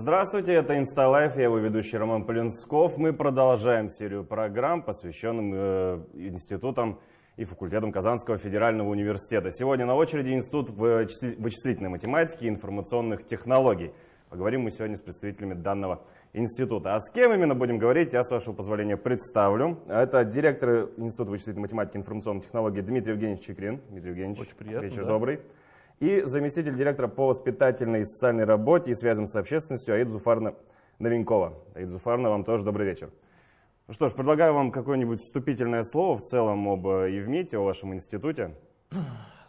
Здравствуйте, это InstaLife, я его ведущий Роман Полинсков. Мы продолжаем серию программ, посвященных э, институтам и факультетам Казанского федерального университета. Сегодня на очереди Институт вычислительной математики и информационных технологий. Поговорим мы сегодня с представителями данного института. А с кем именно будем говорить, я, с вашего позволения, представлю. Это директор Института вычислительной математики и информационных технологий Дмитрий Евгеньевич Чекрин. Дмитрий Евгеньевич, Очень приятно, вечер да. добрый. И заместитель директора по воспитательной и социальной работе и связям с общественностью Аид Зуфарна Новенькова. Аид Зуфарна, вам тоже добрый вечер. Ну что ж, предлагаю вам какое-нибудь вступительное слово в целом об э, Евмите, о вашем институте.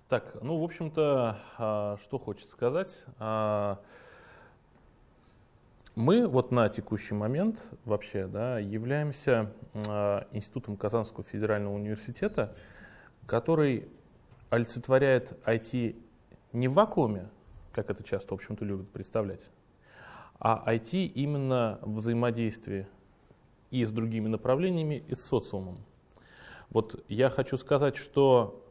Так, ну, в общем-то, а, что хочется сказать. А, Мы вот на текущий момент вообще да, являемся а, институтом Казанского федерального университета, который олицетворяет IT не в вакууме, как это часто, в общем-то, любят представлять, а IT именно в взаимодействии и с другими направлениями, и с социумом. Вот я хочу сказать, что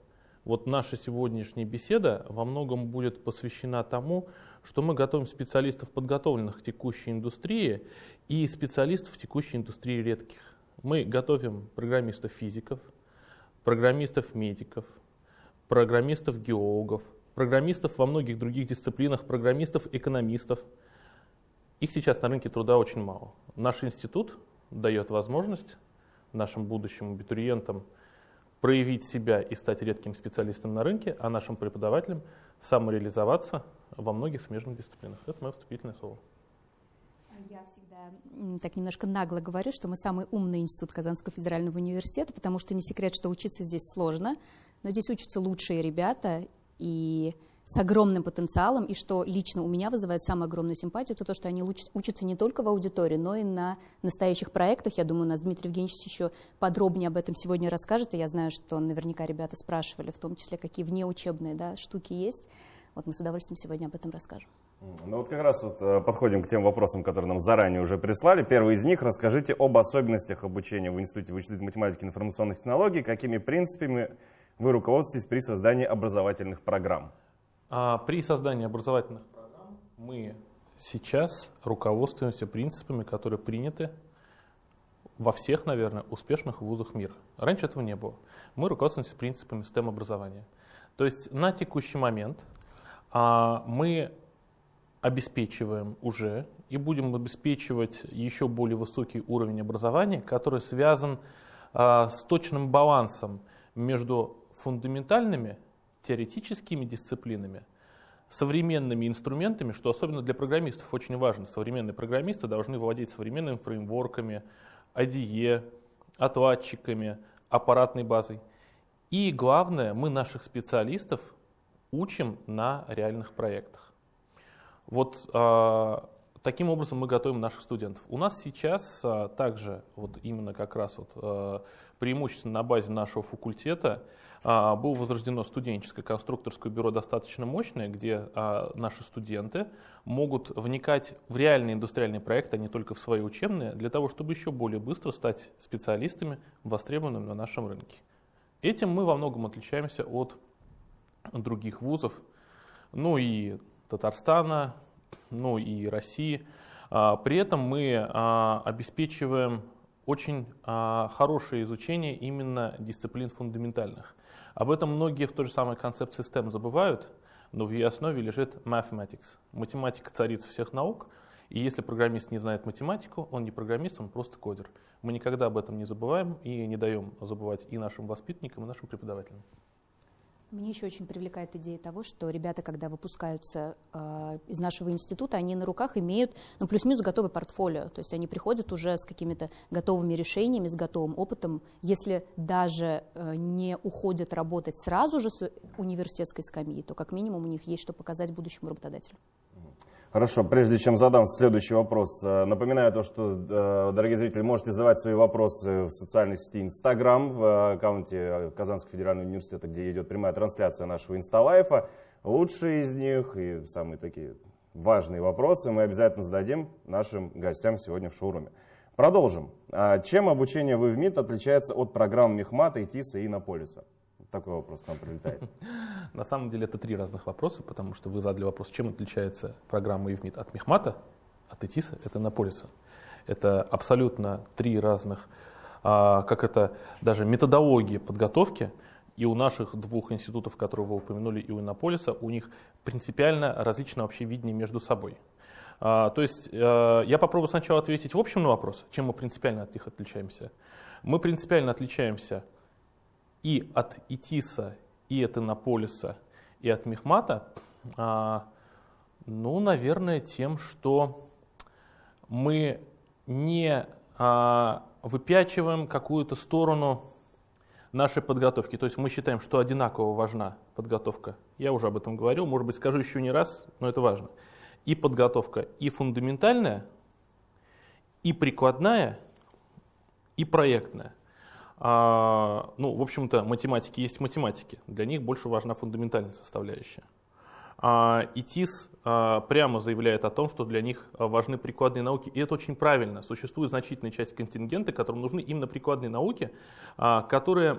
вот наша сегодняшняя беседа во многом будет посвящена тому, что мы готовим специалистов, подготовленных к текущей индустрии, и специалистов в текущей индустрии редких. Мы готовим программистов-физиков, программистов-медиков, программистов-геологов, программистов во многих других дисциплинах, программистов-экономистов. Их сейчас на рынке труда очень мало. Наш институт дает возможность нашим будущим абитуриентам проявить себя и стать редким специалистом на рынке, а нашим преподавателям самореализоваться во многих смежных дисциплинах. Это мое вступительное слово. Я всегда так немножко нагло говорю, что мы самый умный институт Казанского федерального университета, потому что не секрет, что учиться здесь сложно, но здесь учатся лучшие ребята и с огромным потенциалом, и что лично у меня вызывает самую огромную симпатию, это то, что они уч- учатся не только в аудитории, но и на настоящих проектах. Я думаю, у нас Дмитрий Евгеньевич еще подробнее об этом сегодня расскажет, и я знаю, что наверняка ребята спрашивали, в том числе, какие внеучебные да, штуки есть. Вот мы с удовольствием сегодня об этом расскажем. Ну вот как раз вот э, подходим к тем вопросам, которые нам заранее уже прислали. Первый из них, расскажите об особенностях обучения в Институте вычислительной математики и информационных технологий, какими принципами вы руководствуетесь при создании образовательных программ. А при создании образовательных программ мы сейчас руководствуемся принципами, которые приняты во всех, наверное, успешных вузах мира. Раньше этого не было. Мы руководствуемся принципами STEM-образования. То есть на текущий момент а, мы обеспечиваем уже и будем обеспечивать еще более высокий уровень образования, который связан а, с точным балансом между фундаментальными теоретическими дисциплинами, современными инструментами, что особенно для программистов очень важно. Современные программисты должны владеть современными фреймворками, IDE, отладчиками, аппаратной базой. И главное, мы наших специалистов учим на реальных проектах. Вот а, таким образом мы готовим наших студентов. У нас сейчас а, также, вот именно как раз вот, а, преимущественно на базе нашего факультета, было возрождено студенческое конструкторское бюро достаточно мощное, где а, наши студенты могут вникать в реальные индустриальные проекты, а не только в свои учебные, для того, чтобы еще более быстро стать специалистами, востребованными на нашем рынке. Этим мы во многом отличаемся от других вузов, ну и Татарстана, ну и России. А, При этом мы а, обеспечиваем очень а, хорошее изучение именно дисциплин фундаментальных. Об этом многие в той же самой концепции STEM забывают, но в ее основе лежит mathematics. Математика царица всех наук, и если программист не знает математику, он не программист, он просто кодер. Мы никогда об этом не забываем и не даем забывать и нашим воспитанникам, и нашим преподавателям. Мне еще очень привлекает идея того, что ребята, когда выпускаются э, из нашего института, они на руках имеют, ну, плюс-минус готовый портфолио. То есть они приходят уже с какими-то готовыми решениями, с готовым опытом. Если даже э, не уходят работать сразу же с университетской скамьи, то как минимум у них есть что показать будущему работодателю. Хорошо, прежде чем задам следующий вопрос, э, напоминаю то, что, э, дорогие зрители, можете задавать свои вопросы в социальной сети Instagram, в аккаунте Казанского федерального университета, где идет прямая трансляция нашего инсталайфа. Лучшие из них и самые такие важные вопросы мы обязательно зададим нашим гостям сегодня в шоуруме. Продолжим. А Чем обучение в ИВМИТ отличается от программ Мехмата, ИТИСа и Иннополиса? Такой вопрос к нам прилетает. На самом деле это три разных вопроса, потому что вы задали вопрос, чем отличается программа ИВМИТ от Мехмата, от ИТИСа, это Иннополиса. Это абсолютно три разных, а, как это, даже методологии подготовки. И у наших двух институтов, которые вы упомянули, и у Иннополиса, у них принципиально различное вообще видение между собой. А, то есть э, я попробую сначала ответить в общем на вопрос, чем мы принципиально от них отличаемся. Мы принципиально отличаемся и от ИТИСа, и от Иннополиса, и от Мехмата, а, ну, наверное, тем, что мы не а, выпячиваем какую-то сторону нашей подготовки. То есть мы считаем, что одинаково важна подготовка. Я уже об этом говорил, может быть, скажу еще не раз, но это важно. И подготовка и фундаментальная, и прикладная, и проектная. А, ну, в общем-то, математики есть математики. Для них больше важна фундаментальная составляющая. А, ИТИС а, прямо заявляет о том, что для них важны прикладные науки, и это очень правильно. Существует значительная часть контингента, которым нужны именно прикладные науки, а, которые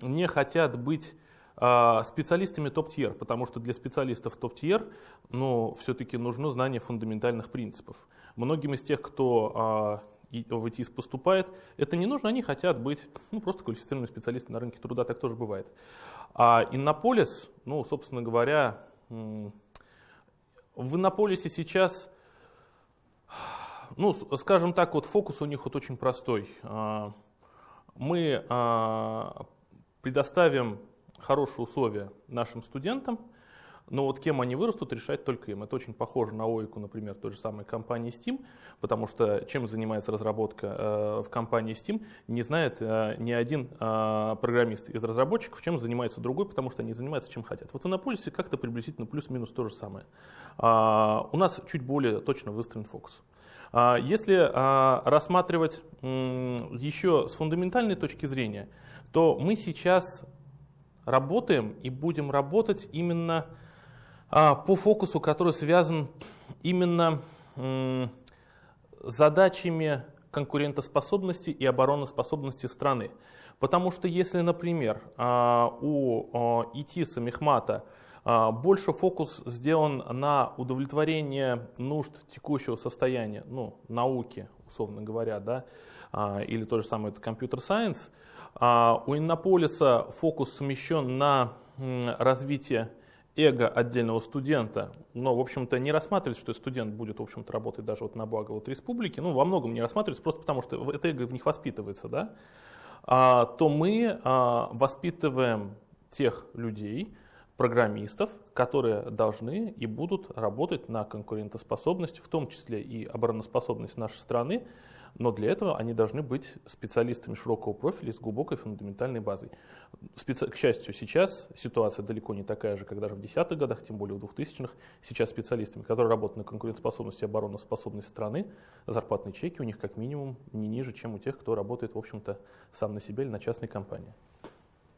не хотят быть специалистами топ-тьер, потому что для специалистов топ-тьер ну, все-таки нужно знание фундаментальных принципов. Многим из тех, кто в ИТИС поступает, это не нужно, они хотят быть ну, просто квалифицированными специалистами на рынке труда, так тоже бывает. А Иннополис, ну, собственно говоря, в Иннополисе сейчас, ну, скажем так, вот фокус у них вот очень простой. А, мы а, предоставим хорошие условия нашим студентам, но вот кем они вырастут, решать только им. Это очень похоже на ОИКу, например, той же самой компании Steam, потому что чем занимается разработка э, в компании Steam, не знает э, ни один э, программист из разработчиков, чем занимается другой, потому что они занимаются чем хотят. Вот в Иннополисе как-то приблизительно плюс-минус то же самое. А, у нас чуть более точно выстроен фокус. А, если а, рассматривать еще с фундаментальной точки зрения, то мы сейчас работаем и будем работать именно по фокусу, который связан именно задачами конкурентоспособности и обороноспособности страны. Потому что если, например, а, у ИТИСа Мехмата больше фокус сделан на удовлетворение нужд текущего состояния, ну, науки, условно говоря, да, а, или то же самое это компьютер-сайенс, у Иннополиса фокус смещен на развитие эго отдельного студента, но, в общем-то, не рассматривается, что студент будет, в общем-то, работать даже вот на благо вот республики, ну, во многом не рассматривается, просто потому что это эго в них воспитывается, да, а, то мы а, воспитываем тех людей, программистов, которые должны и будут работать на конкурентоспособность, в том числе и обороноспособность нашей страны, но для этого они должны быть специалистами широкого профиля с глубокой фундаментальной базой. Специ... К счастью, сейчас ситуация далеко не такая же, как даже в десятых годах, тем более в 2000-х. Сейчас специалистами, которые работают на конкурентоспособности и обороноспособности страны, зарплатные чеки у них как минимум не ниже, чем у тех, кто работает, в общем-то, сам на себя или на частной компании.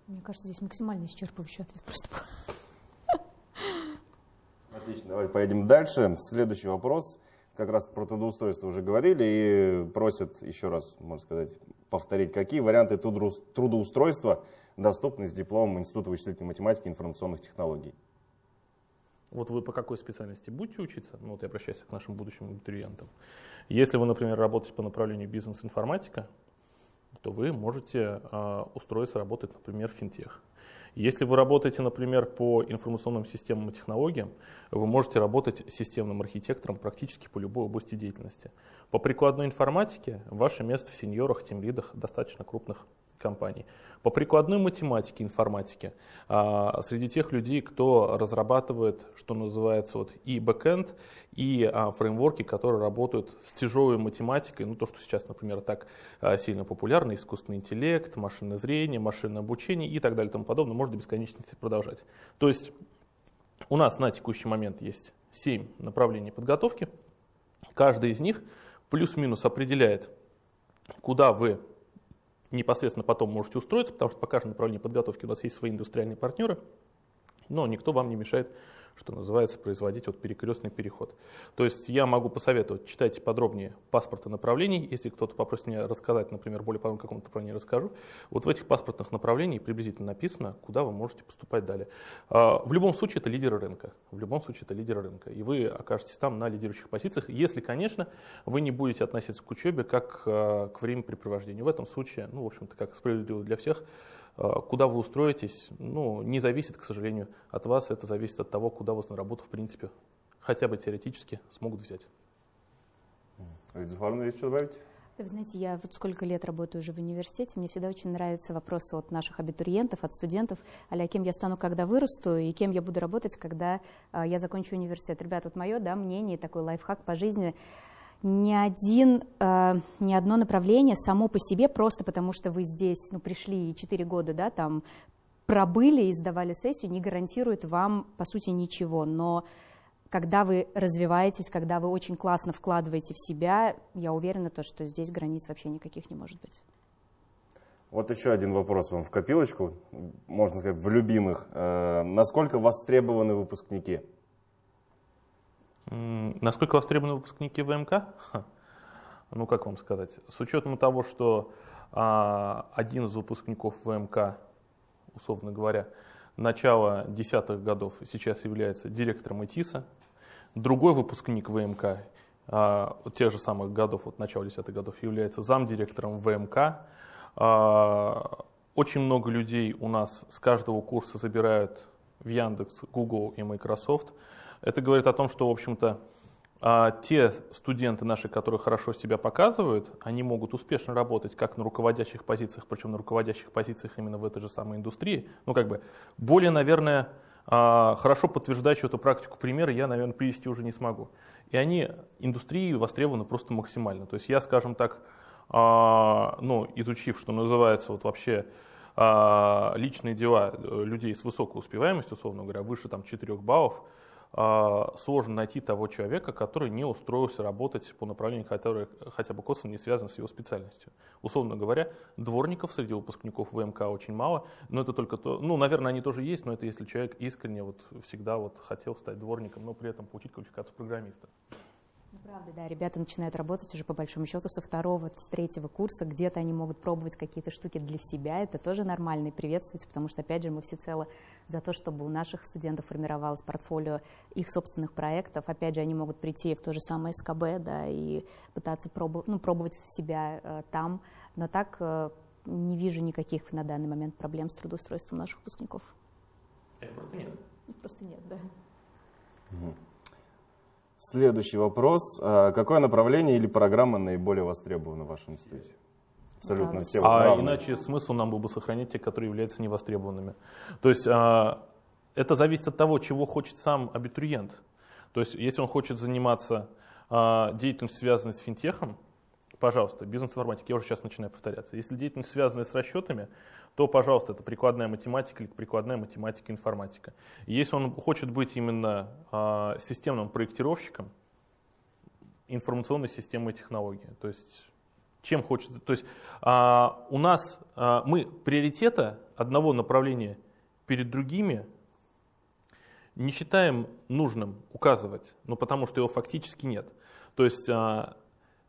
Мне кажется, здесь максимально исчерпывающий ответ просто. Отлично, давайте поедем дальше. Следующий вопрос как раз про трудоустройство уже говорили и просят еще раз, можно сказать, повторить, какие варианты трудоустройства доступны с дипломом Института вычислительной математики и информационных технологий. Вот вы по какой специальности будете учиться? Ну, вот я обращаюсь к нашим будущим абитуриентам. Если вы, например, работаете по направлению бизнес-информатика, то вы можете э, устроиться работать, например, в финтех. Если вы работаете, например, по информационным системам и технологиям, вы можете работать системным архитектором практически по любой области деятельности. По прикладной информатике ваше место в сеньорах, тимлидах достаточно крупных компаний. По прикладной математике, информатике, а, среди тех людей, кто разрабатывает, что называется, вот и бэкэнд, и а, фреймворки, которые работают с тяжелой математикой, ну то, что сейчас, например, так а, сильно популярно, искусственный интеллект, машинное зрение, машинное обучение и так далее и тому подобное, можно бесконечности продолжать. То есть у нас на текущий момент есть 7 направлений подготовки, каждый из них плюс-минус определяет, куда вы непосредственно потом можете устроиться, потому что по каждому направлению подготовки у нас есть свои индустриальные партнеры, но никто вам не мешает что называется, производить вот перекрестный переход. То есть я могу посоветовать, читайте подробнее паспорты направлений, если кто-то попросит меня рассказать, например, более подробно каком-то направлении расскажу. Вот в этих паспортных направлениях приблизительно написано, куда вы можете поступать далее. А, в любом случае это лидеры рынка, в любом случае это лидеры рынка, и вы окажетесь там на лидирующих позициях, если, конечно, вы не будете относиться к учебе как а, к времяпрепровождению. В этом случае, ну, в общем-то, как справедливо для всех, куда вы устроитесь, ну, не зависит, к сожалению, от вас. Это зависит от того, куда вас на работу, в принципе, хотя бы теоретически смогут взять. Зуфаровна, есть что добавить? Да, вы знаете, я вот сколько лет работаю уже в университете, мне всегда очень нравятся вопросы от наших абитуриентов, от студентов, а кем я стану, когда вырасту, и кем я буду работать, когда а, я закончу университет. Ребят, вот мое да, мнение, такой лайфхак по жизни – ни, один, э, ни одно направление само по себе, просто потому что вы здесь ну, пришли и 4 года да, там, пробыли и сдавали сессию, не гарантирует вам, по сути, ничего. Но когда вы развиваетесь, когда вы очень классно вкладываете в себя, я уверена, то, что здесь границ вообще никаких не может быть. Вот еще один вопрос вам в копилочку, можно сказать, в любимых. Э, насколько востребованы выпускники? Насколько востребованы выпускники ВМК? Ну, как вам сказать? С учетом того, что а, один из выпускников ВМК, условно говоря, начала десятых годов сейчас является директором ИТИСа, другой выпускник ВМК а, тех же самых годов, вот начала десятых годов, является замдиректором ВМК. А, очень много людей у нас с каждого курса забирают в Яндекс, Google и Microsoft – это говорит о том, что, в общем-то, а, те студенты наши, которые хорошо себя показывают, они могут успешно работать как на руководящих позициях, причем на руководящих позициях именно в этой же самой индустрии. Ну, как бы, более, наверное, а, хорошо подтверждающую эту практику примеры я, наверное, привести уже не смогу. И они индустрии востребованы просто максимально. То есть я, скажем так, а, ну, изучив, что называется, вот вообще личные дела э, людей с высокой успеваемостью, условно говоря, выше там 4 баллов, сложно найти того человека, который не устроился работать по направлению, которое хотя бы косвенно не связано с его специальностью. Условно говоря, дворников среди выпускников ВМК очень мало, но это только то, ну, наверное, они тоже есть, но это если человек искренне вот всегда вот хотел стать дворником, но при этом получить квалификацию программиста. Ну, правда, да, ребята начинают работать уже по большому счету со второго, с третьего курса, где-то они могут пробовать какие-то штуки для себя, это тоже нормально и приветствуется, потому что, опять же, мы всецело за то, чтобы у наших студентов формировалось портфолио их собственных проектов, опять же, они могут прийти в то же самое СКБ, да, и пытаться пробовать, ну, пробовать себя э, там, но так э, не вижу никаких на данный момент проблем с трудоустройством наших выпускников. Их просто нет. Их просто нет, да. Угу. Следующий вопрос. А, какое направление или программа наиболее востребована в вашем институте? Абсолютно все. А иначе смысл нам был бы сохранять те, которые являются невостребованными. То есть а, это зависит от того, чего хочет сам абитуриент. То есть если он хочет заниматься а, деятельностью, связанной с финтехом, пожалуйста, бизнес-информатика, я уже сейчас начинаю повторяться. Если деятельность связанная с расчетами, то, пожалуйста, это прикладная математика или прикладная математика информатика. если он хочет быть именно э, системным проектировщиком, информационной системы и технологии, то есть чем хочется. То есть э, у нас э, мы приоритета одного направления перед другими не считаем нужным указывать, ну потому что его фактически нет. То есть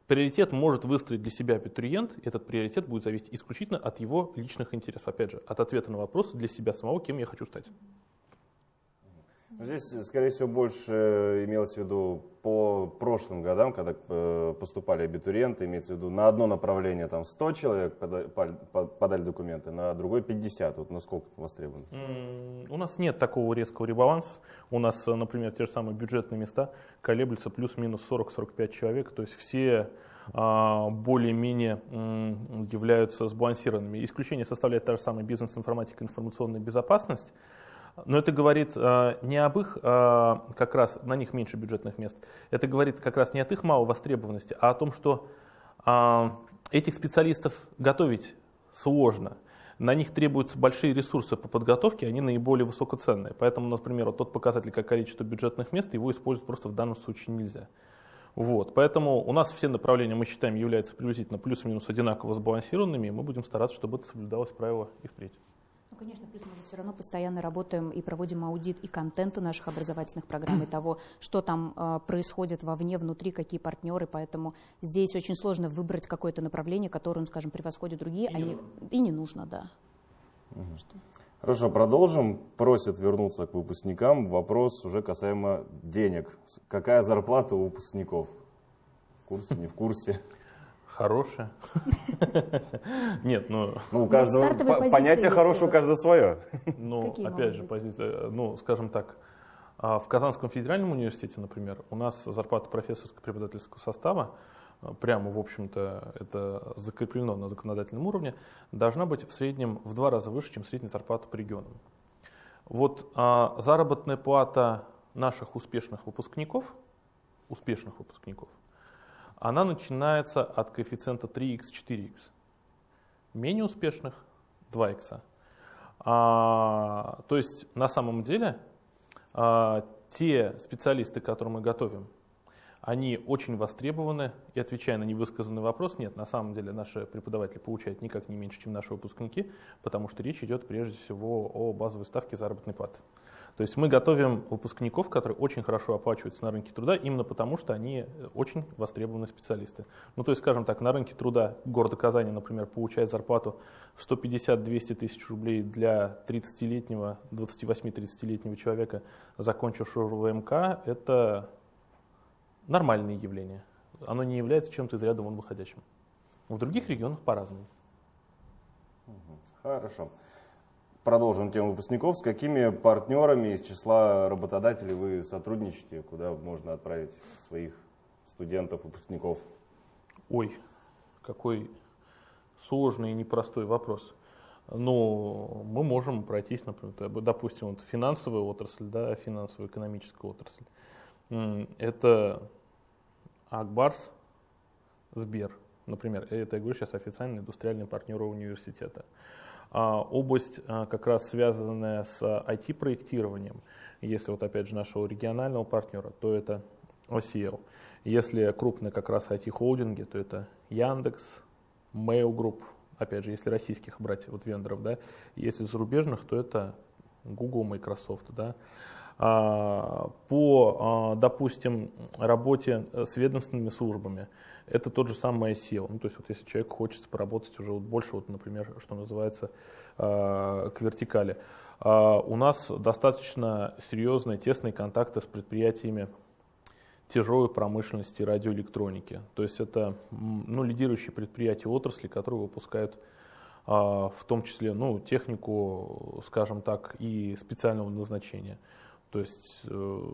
Приоритет может выстроить для себя абитуриент, этот приоритет будет зависеть исключительно от его личных интересов, опять же, от ответа на вопрос для себя самого, кем я хочу стать. Здесь, скорее всего, больше имелось в виду по прошлым годам, когда э, поступали абитуриенты, имеется в виду на одно направление там 100 человек подали документы, на другой 50. Вот насколько востребовано? У нас нет такого резкого ребаланса. У нас, например, те же самые бюджетные места колеблются плюс-минус 40-45 человек. То есть все а, более-менее являются сбалансированными. Исключение составляет та же самая бизнес-информатика, информационная безопасность. Но это говорит э, не об их, э, как раз на них меньше бюджетных мест, это говорит как раз не от их малой востребованности, а о том, что э, этих специалистов готовить сложно. На них требуются большие ресурсы по подготовке, они наиболее высокоценные. Поэтому, например, вот тот показатель, как количество бюджетных мест, его использовать просто в данном случае нельзя. Вот, поэтому у нас все направления, мы считаем, являются приблизительно плюс-минус одинаково сбалансированными, и мы будем стараться, чтобы это соблюдалось правило и впредь. Ну, конечно, плюс мы же все равно постоянно работаем и проводим аудит и контента наших образовательных программ, и того, что там э, происходит вовне, внутри, какие партнеры, поэтому здесь очень сложно выбрать какое-то направление, которое, ну, скажем, превосходит другие, и, они... не, и не нужно, да. Угу. Хорошо, продолжим. Просят вернуться к выпускникам. Вопрос уже касаемо денег. Какая зарплата у выпускников? В курсе, не в курсе? Хорошая. Нет, ну... Ну, у каждого понятие хорошего у каждого свое. Ну, опять же, позиция, ну, скажем так, а в Казанском федеральном университете, например, у нас зарплата профессорско-преподавательского состава, а, прямо, в общем-то, это закреплено на законодательном уровне, должна быть в среднем в два раза выше, чем средняя зарплата по регионам. Вот а, заработная плата наших успешных выпускников, успешных выпускников – она начинается от коэффициента 3х, 4х. Менее успешных 2х. А, то есть на самом деле а, те специалисты, которые мы готовим, они очень востребованы, и отвечая на невысказанный вопрос, нет, на самом деле наши преподаватели получают никак не меньше, чем наши выпускники, потому что речь идет прежде всего о базовой ставке заработной платы. То есть мы готовим выпускников, которые очень хорошо оплачиваются на рынке труда, именно потому что они очень востребованные специалисты. Ну, то есть, скажем так, на рынке труда города Казани, например, получает зарплату в 150-200 тысяч рублей для 30-летнего, 28-30-летнего человека, закончившего ВМК, это нормальное явление. Оно не является чем-то из ряда вон выходящим. В других регионах по-разному. Хорошо. Продолжим тему выпускников. С какими партнерами из числа работодателей вы сотрудничаете? Куда можно отправить своих студентов, выпускников? Ой, какой сложный и непростой вопрос. Но мы можем пройтись, например, допустим, вот финансовая отрасль, да, финансово-экономическая отрасль. Это Акбарс, Сбер, например. Это, я говорю, сейчас официальный индустриальный партнер университета. Область, а, как раз связанная с IT-проектированием, если вот опять же нашего регионального партнера, то это OCL. Если крупные как раз IT-холдинги, то это Яндекс, Mail Group, опять же, если российских брать вот вендоров, да, если зарубежных, то это Google, Microsoft, да. А, по, допустим, работе с ведомственными службами, это тот же самый SEO. Ну, то есть вот если человек хочет поработать уже вот больше, вот, например, что называется, э, к вертикали. Э, у нас достаточно серьезные, тесные контакты с предприятиями тяжелой промышленности радиоэлектроники. То есть это ну, лидирующие предприятия отрасли, которые выпускают э, в том числе ну, технику, скажем так, и специального назначения. То есть э,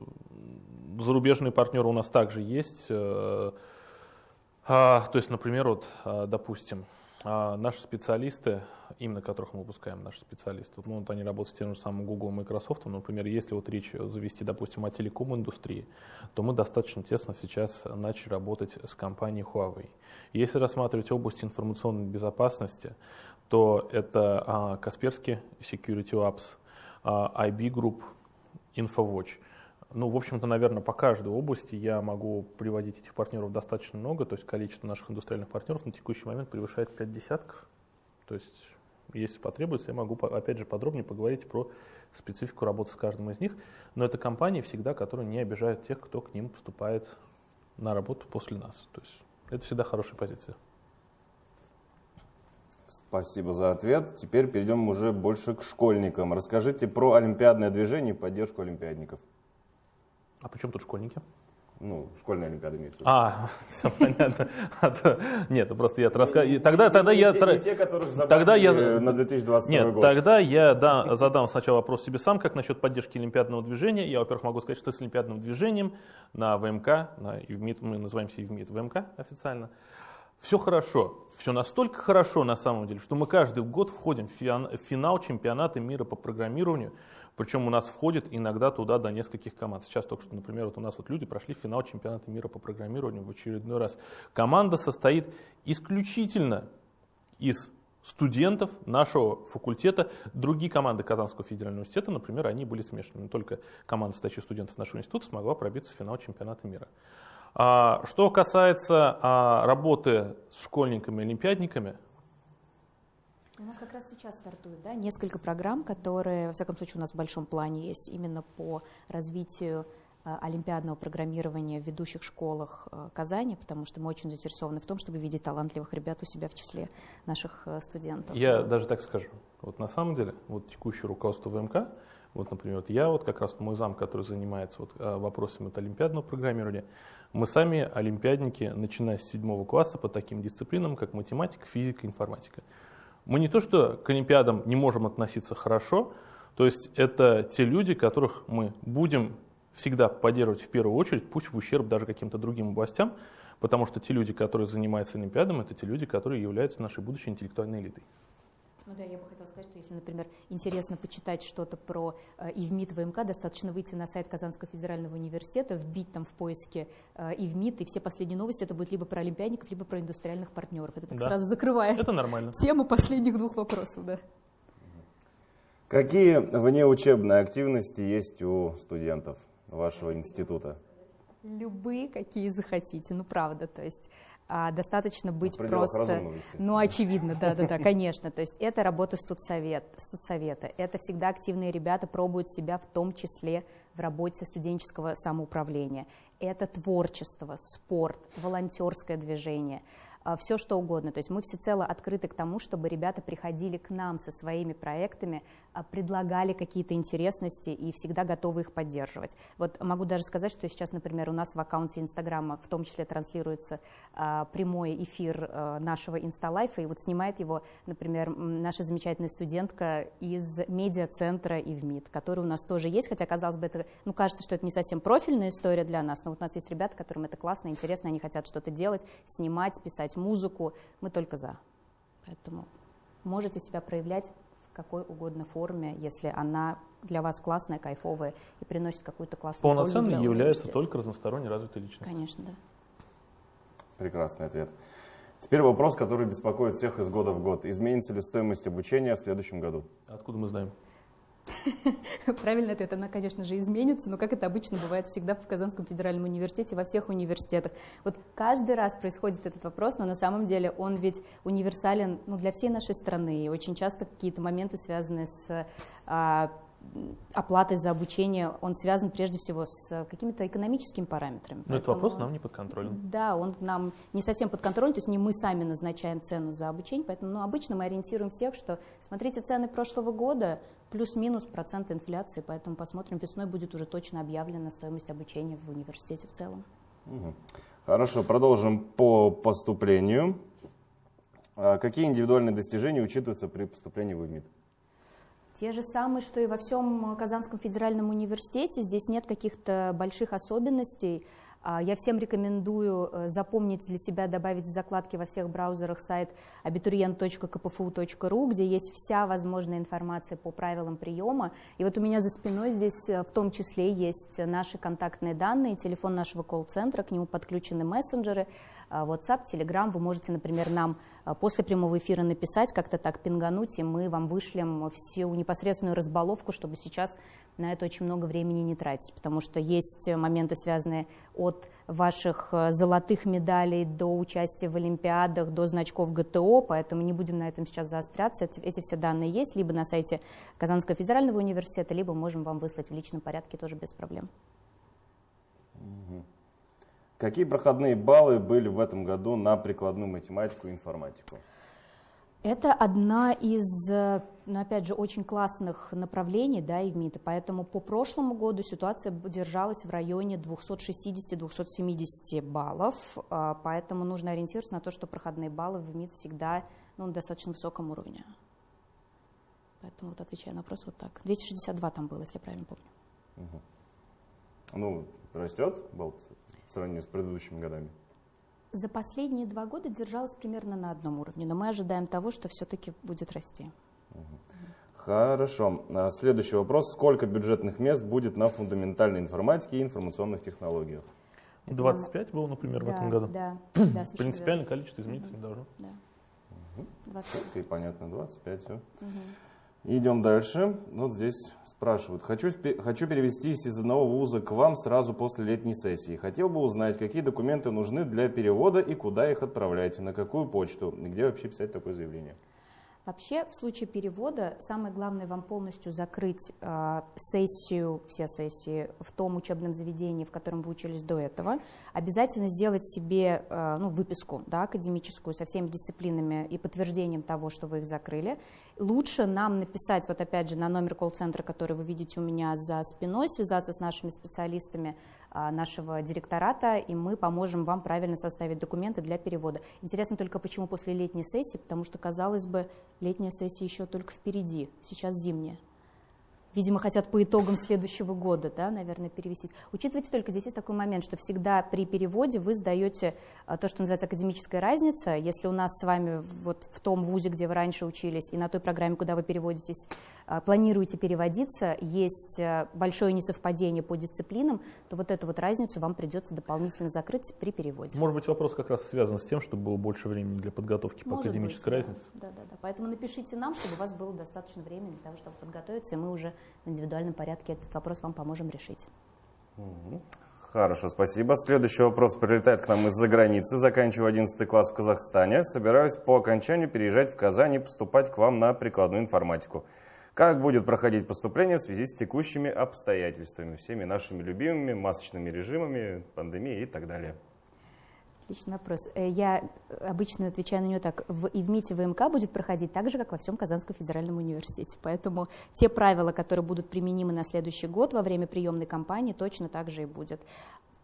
зарубежные партнеры у нас также есть. Э, а, то есть, например, вот, а, допустим, а, наши специалисты, именно которых мы выпускаем, наши специалисты, вот, ну, вот они работают с тем же самым Google и Microsoft, например, если вот речь завести, допустим, о телеком-индустрии, то мы достаточно тесно сейчас начали работать с компанией Huawei. Если рассматривать область информационной безопасности, то это а, Касперский Security Labs, а, IB Group, InfoWatch – ну, в общем-то, наверное, по каждой области я могу приводить этих партнеров достаточно много, то есть количество наших индустриальных партнеров на текущий момент превышает 5 десятков. То есть, если потребуется, я могу, опять же, подробнее поговорить про специфику работы с каждым из них. Но это компании всегда, которые не обижают тех, кто к ним поступает на работу после нас. То есть, это всегда хорошая позиция. Спасибо за ответ. Теперь перейдем уже больше к школьникам. Расскажите про олимпиадное движение и поддержку олимпиадников. А почему тут школьники? Ну, школьная олимпиада имеется в виду. А, все понятно. А нет, ну просто я рассказываю. Тогда, тогда я... Не те, которых тогда я... на 2022 Нет, год. тогда я да, задам сначала вопрос себе сам, как насчет поддержки олимпиадного движения. Я, во-первых, могу сказать, что с олимпиадным движением на ВМК, на ИВМИД, мы называемся ИВМИД ВМК официально, все хорошо. Все настолько хорошо на самом деле, что мы каждый год входим в финал чемпионата мира по программированию. Причем у нас входит иногда туда до нескольких команд. Сейчас только что, например, вот у нас вот люди прошли финал чемпионата мира по программированию в очередной раз. Команда состоит исключительно из студентов нашего факультета. Другие команды Казанского федерального университета, например, они были смешаны. Только команда состоящая студентов нашего института смогла пробиться в финал чемпионата мира. А, что касается а, работы с школьниками-олимпиадниками, У нас как раз сейчас стартует да, несколько программ, которые, во всяком случае, у нас в большом плане есть именно по развитию э, олимпиадного программирования в ведущих школах э, Казани, потому что мы очень заинтересованы в том, чтобы видеть талантливых ребят у себя в числе наших э, студентов. Я даже так скажу. Вот на самом деле, вот текущее руководство ВМК, вот, например, вот я, вот как раз мой зам, который занимается вот, вопросами вот, олимпиадного программирования, мы сами олимпиадники, начиная с седьмого класса по таким дисциплинам, как математика, физика, информатика. Мы не то, что к Олимпиадам не можем относиться хорошо, то есть это те люди, которых мы будем всегда поддерживать в первую очередь, пусть в ущерб даже каким-то другим областям, потому что те люди, которые занимаются Олимпиадом, это те люди, которые являются нашей будущей интеллектуальной элитой. Ну да, я бы хотела сказать, что если, например, интересно почитать что-то про э, ИВМИД, ВМК, достаточно выйти на сайт Казанского федерального университета, вбить там в поиске э, ИВМИД, и все последние новости это будет либо про олимпиадников, либо про индустриальных партнеров. Это так да. сразу закрывает это нормально. тему последних двух вопросов. Да. Какие внеучебные активности есть у студентов вашего института? Любые, какие захотите, ну правда, то есть а, достаточно быть просто, ну очевидно, да, да, да, конечно, то есть это работа студсовет, студсовета, это всегда активные ребята пробуют себя в том числе в работе студенческого самоуправления, это творчество, спорт, волонтерское движение, а, все что угодно. То есть мы всецело открыты к тому, чтобы ребята приходили к нам со своими проектами, предлагали какие-то интересности и всегда готовы их поддерживать. Вот могу даже сказать, что сейчас, например, у нас в аккаунте Инстаграма в том числе транслируется а, прямой эфир а, нашего Инсталайфа, и вот снимает его, например, наша замечательная студентка из медиа-центра ИВМИД, который у нас тоже есть, хотя, казалось бы, это, ну, кажется, что это не совсем профильная история для нас, но вот у нас есть ребята, которым это классно, интересно, они хотят что-то делать, снимать, писать музыку, мы только за. Поэтому можете себя проявлять какой угодно форме, если она для вас классная, кайфовая и приносит какую-то классную Полноценной пользу является только разносторонне развитой личностью. Конечно, да. Прекрасный ответ. Теперь вопрос, который беспокоит всех из года в год. Изменится ли стоимость обучения в следующем году? Откуда мы знаем? Правильный ответ, она, конечно же, изменится, но как это обычно бывает всегда в Казанском федеральном университете, во всех университетах. Вот каждый раз происходит этот вопрос, но на самом деле он ведь универсален ну, для всей нашей страны. И очень часто какие-то моменты, связанные с оплатой за обучение, он связан прежде всего с какими-то экономическими параметрами. Но этот вопрос нам не подконтролен. Да, он нам не совсем подконтролен, то есть не мы сами назначаем цену за обучение, поэтому ну, обычно мы ориентируем всех, что смотрите цены прошлого года, плюс-минус процент инфляции, поэтому посмотрим, весной будет уже точно объявлена стоимость обучения в университете в целом. Хорошо, продолжим по поступлению. А какие индивидуальные достижения учитываются при поступлении в ИМИД? Те же самые, что и во всем Казанском федеральном университете. Здесь нет каких-то больших особенностей. А, я всем рекомендую э, запомнить для себя, добавить в закладки во всех браузерах сайт abiturient.kpfu.ru, где есть вся возможная информация по правилам приема. И вот у меня за спиной здесь э, в том числе есть наши контактные данные, телефон нашего колл-центра, к нему подключены мессенджеры, WhatsApp, Telegram. Вы можете, например, нам после прямого эфира написать, как-то так пингануть, и мы вам вышлем всю непосредственную разбаловку, чтобы сейчас на это очень много времени не тратить, потому что есть моменты, связанные от ваших э, золотых медалей до участия в Олимпиадах, до значков ГТО, поэтому не будем на этом сейчас заостряться. Эти, все данные есть либо на сайте Казанского федерального университета, либо можем вам выслать в личном порядке тоже без проблем. Какие проходные баллы были в этом году на прикладную математику и информатику? Это одна из, ну, опять же, очень классных направлений да, и в МИДа, поэтому по прошлому году ситуация держалась в районе 260-270 баллов, а, поэтому нужно ориентироваться на то, что проходные баллы в МИД всегда ну, на достаточно высоком уровне. Поэтому вот отвечая на вопрос вот так. 262 там было, если я правильно помню. Угу. Ну, растет балл в сравнении с предыдущими годами? за последние два года держалась примерно на одном уровне, но мы ожидаем того, что все-таки будет расти. Хорошо. А следующий вопрос. Сколько бюджетных мест будет на фундаментальной информатике и информационных технологиях? 25 было, например, да, в этом году. Да, да, Принципиально количество измениться не должно. Да. Угу. 25. И понятно, 25, все. Угу. Идем дальше. Вот здесь спрашивают. Хочу, хочу перевестись из одного вуза к вам сразу после летней сессии. Хотел бы узнать, какие документы нужны для перевода и куда их отправлять, на какую почту, где вообще писать такое заявление. Вообще, в случае перевода, самое главное вам полностью закрыть э, сессию, все сессии в том учебном заведении, в котором вы учились до этого. Обязательно сделать себе э, ну, выписку да, академическую со всеми дисциплинами и подтверждением того, что вы их закрыли. Лучше нам написать, вот опять же, на номер колл-центра, который вы видите у меня за спиной, связаться с нашими специалистами, нашего директората, и мы поможем вам правильно составить документы для перевода. Интересно только, почему после летней сессии, потому что, казалось бы, летняя сессия еще только впереди, сейчас зимняя. Видимо, хотят по итогам следующего года, да, наверное, перевестись. Учитывайте только, здесь есть такой момент, что всегда при переводе вы сдаете а, то, что называется академическая разница. Если у нас с вами вот в том вузе, где вы раньше учились, и на той программе, куда вы переводитесь, а, планируете переводиться, есть а, большое несовпадение по дисциплинам, то вот эту вот разницу вам придется дополнительно закрыть при переводе. Может быть, вопрос как раз связан с тем, чтобы было больше времени для подготовки по Может академической быть, да. разнице. Да, да, да. Поэтому напишите нам, чтобы у вас было достаточно времени для того, чтобы подготовиться, и мы уже в индивидуальном порядке этот вопрос вам поможем решить. Хорошо, спасибо. Следующий вопрос прилетает к нам из-за границы. Заканчиваю 11 класс в Казахстане. Собираюсь по окончанию переезжать в Казань и поступать к вам на прикладную информатику. Как будет проходить поступление в связи с текущими обстоятельствами, всеми нашими любимыми масочными режимами, пандемией и так далее? Отличный вопрос. Э, Я обычно отвечаю на него так. В, и в МИТе ВМК будет проходить так же, как во всем Казанском федеральном университете. Поэтому те правила, которые будут применимы на следующий год во время приемной кампании, точно так же и будет.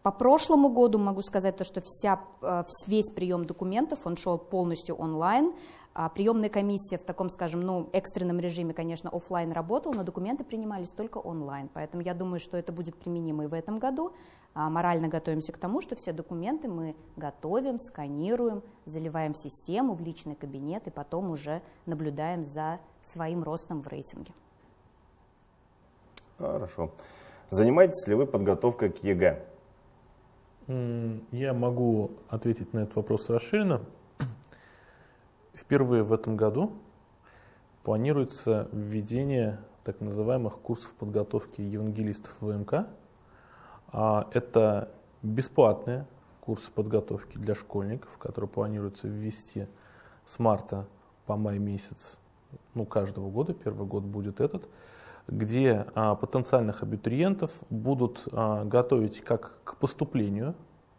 По прошлому году могу сказать то, что вся, э, весь прием документов, он шел полностью онлайн. А приемная комиссия в таком, скажем, ну, экстренном режиме, конечно, офлайн работала, но документы принимались только онлайн. Поэтому я думаю, что это будет применимо и в этом году. А морально готовимся к тому, что все документы мы готовим, сканируем, заливаем в систему, в личный кабинет и потом уже наблюдаем за своим ростом в рейтинге. Хорошо. Занимаетесь ли вы подготовкой к ЕГЭ? Я могу ответить на этот вопрос расширенно. Впервые в этом году планируется введение так называемых курсов подготовки евангелистов ВМК. А Это бесплатные курсы подготовки для школьников, которые планируется ввести с марта по май месяц ну, каждого года, первый год будет этот, где а, потенциальных абитуриентов будут а, готовить как к поступлению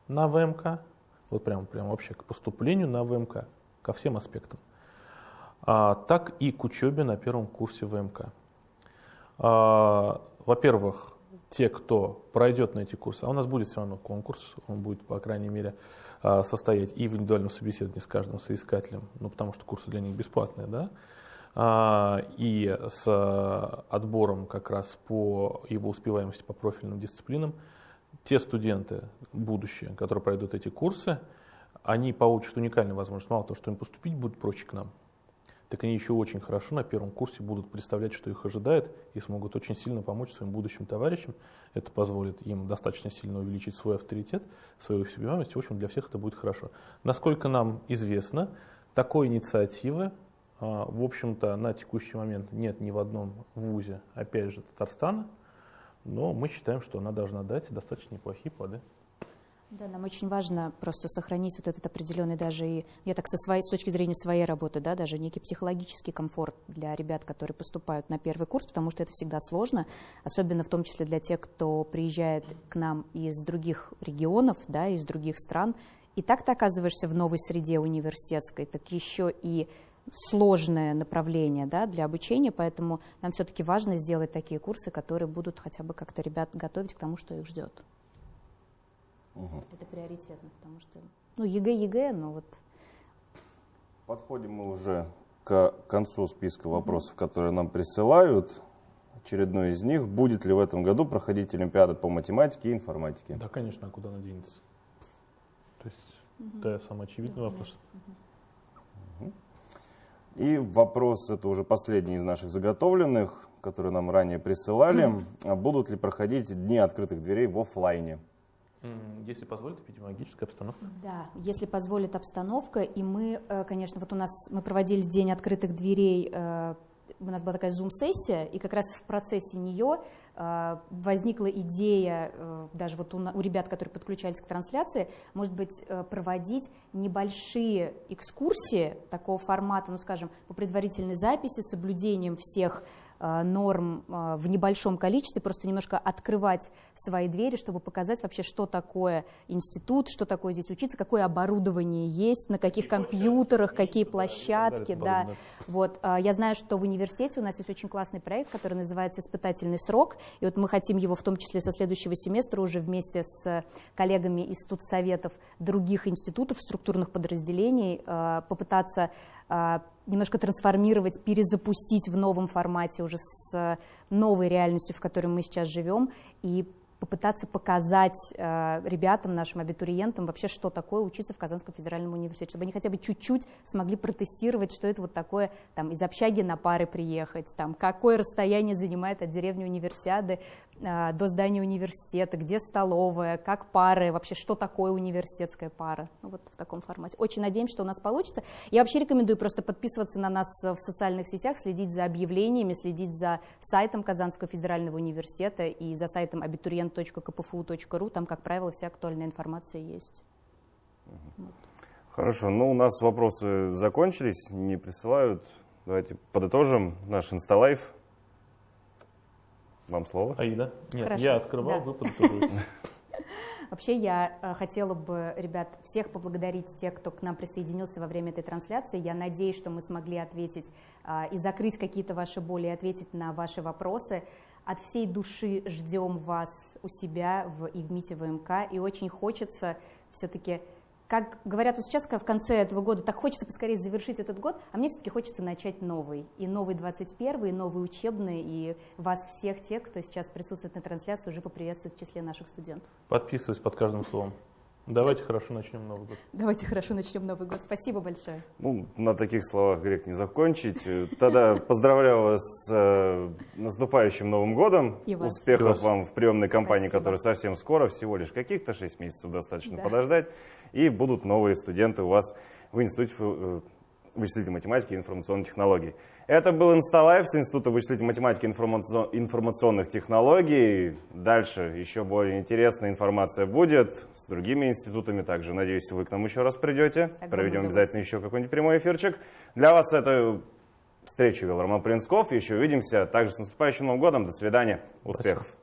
на ВМК, вот прям, прям вообще к поступлению на ВМК, ко всем аспектам, а, так и к учебе на первом курсе ВМК. Во-первых, те, кто пройдет на эти курсы, а у нас будет все равно конкурс, он будет, по крайней мере, состоять и в индивидуальном собеседовании с каждым соискателем, ну, потому что курсы для них бесплатные, да, и с а, отбором как раз по его успеваемости по профильным дисциплинам, те студенты, будущие, которые пройдут эти курсы, они получат уникальную возможность. Мало того, что им поступить будет проще к нам, так они еще очень хорошо на первом курсе будут представлять, что их ожидает, и смогут очень сильно помочь своим будущим товарищам. Это позволит им достаточно сильно увеличить свой авторитет, свою успеваемость. В общем, для всех это будет хорошо. Насколько нам известно, такой инициативы, а, в общем-то, на текущий момент нет ни в одном вузе, опять же, Татарстана, но мы считаем, что она должна дать достаточно неплохие плоды. Да, нам очень важно просто сохранить вот этот определенный даже и, я так со своей, с точки зрения своей работы, да, даже некий психологический комфорт для ребят, которые поступают на первый курс, потому что это всегда сложно, особенно в том числе для тех, кто приезжает к нам из других регионов, да, из других стран. И так ты оказываешься в новой среде университетской, так еще и сложное направление да, для обучения, поэтому нам все-таки важно сделать такие курсы, которые будут хотя бы как-то ребят готовить к тому, что их ждет. Это приоритетно, потому что, ну, ЕГЭ, ЕГЭ, но вот Подходим мы уже к концу списка вопросов, которые нам присылают. Очередной из них. Будет ли в этом году проходить Олимпиада по математике и информатике? Да, конечно, а куда она денется? То есть, да, самый очевидный вопрос. И вопрос, это уже последний из наших заготовленных, которые нам ранее присылали. А Будут ли проходить дни открытых дверей в офлайне? Если позволит эпидемиологическая обстановка. Да, если позволит обстановка, и мы, э, конечно, вот у нас мы проводили день открытых дверей э, у нас была такая зум-сессия, и как раз в процессе нее э, возникла идея, э, даже вот у, ребят, которые подключались к трансляции, может быть, э, проводить небольшие экскурсии такого формата, ну, скажем, по предварительной записи, с соблюдением всех норм э, в небольшом количестве, просто немножко открывать свои двери, чтобы показать вообще, что такое институт, что такое здесь учиться, какое оборудование есть, на каких компьютерах, какие площадки. Да. Вот, э, я знаю, что в университете у нас есть очень классный проект, который называется «Испытательный срок», и вот мы хотим его в том числе со следующего семестра уже вместе с коллегами из студсоветов других институтов, структурных подразделений попытаться немножко трансформировать, перезапустить в новом формате, уже с новой реальностью, в которой мы сейчас живем, и попытаться показать э, ребятам, нашим абитуриентам вообще, что такое учиться в Казанском федеральном университете, чтобы они хотя бы чуть-чуть смогли протестировать, что это вот такое, там, из общаги на пары приехать, там, какое расстояние занимает от деревни универсиады э, до здания университета, где столовая, как пары, вообще, что такое университетская пара, ну, вот в таком формате. Очень надеемся, что у нас получится. Я вообще рекомендую просто подписываться на нас в социальных сетях, следить за объявлениями, следить за сайтом Казанского федерального университета и за сайтом абитуриентов student.kpfu.ru, там, как правило, вся актуальная информация есть. Вот. Хорошо, ну у нас вопросы закончились, не присылают. Давайте подытожим наш инсталайф. Вам слово. Аида? Нет, Хорошо. я открывал, да. вы подытоживаете. Вообще я э, хотела бы, ребят, всех поблагодарить, тех, кто к нам присоединился во время этой трансляции. Я надеюсь, что мы смогли ответить э, и закрыть какие-то ваши боли, и ответить на ваши вопросы от всей души ждем вас у себя в, и в МИТе ВМК, и очень хочется все-таки, как говорят вот сейчас в конце этого года, так хочется поскорее завершить этот год, а мне все-таки хочется начать новый, и новый 21 и новый учебный, и вас всех тех, кто сейчас присутствует на трансляции, уже поприветствовать в числе наших студентов. Подписываюсь под каждым словом. Давайте хорошо начнем Новый год. Давайте хорошо начнем Новый год. Спасибо большое. Ну, на таких словах грех не закончить. Тогда поздравляю вас с э, наступающим Новым годом. И вас. Успехов И вас. вам в приемной кампании, Спасибо. которая совсем скоро, всего лишь каких-то 6 месяцев достаточно Да. подождать. И будут новые студенты у вас в Институте э, вычислительной математики и информационных технологий. Это был Insta Live с Института вычислительной математики и информацион- информационных технологий. Дальше еще более интересная информация будет с другими институтами. Также, надеюсь, вы к нам еще раз придете. Проведем обязательно еще какой-нибудь прямой эфирчик. Для вас это встречу вел Роман Принцков. Еще увидимся. Также с наступающим Новым годом. До свидания. Успехов.